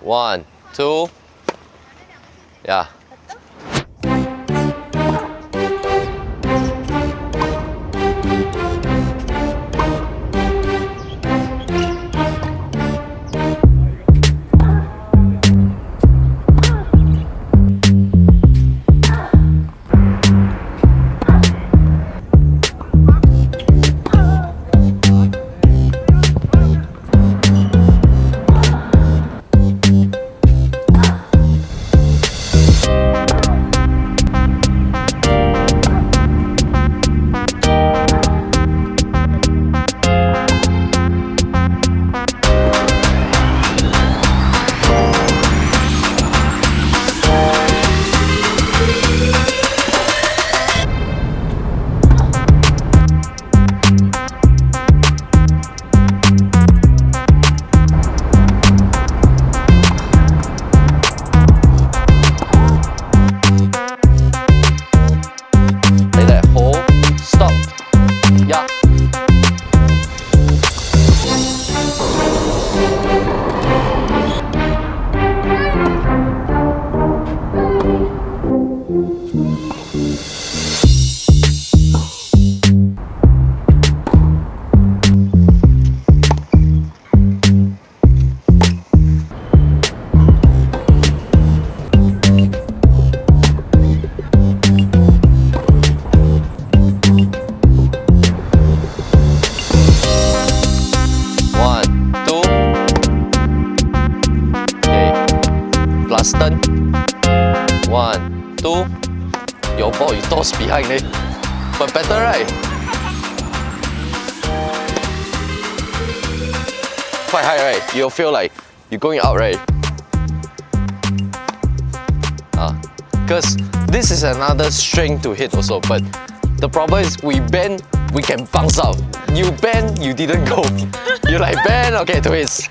One, two. Yeah. One, two. Your ball you toss behind it. But better, right? Quite high, right? You'll feel like you're going out, right? Ah, because this is another string to hit also, but the problem is we bend, we can bounce out. You bend, you didn't go. You like bend, okay, twist.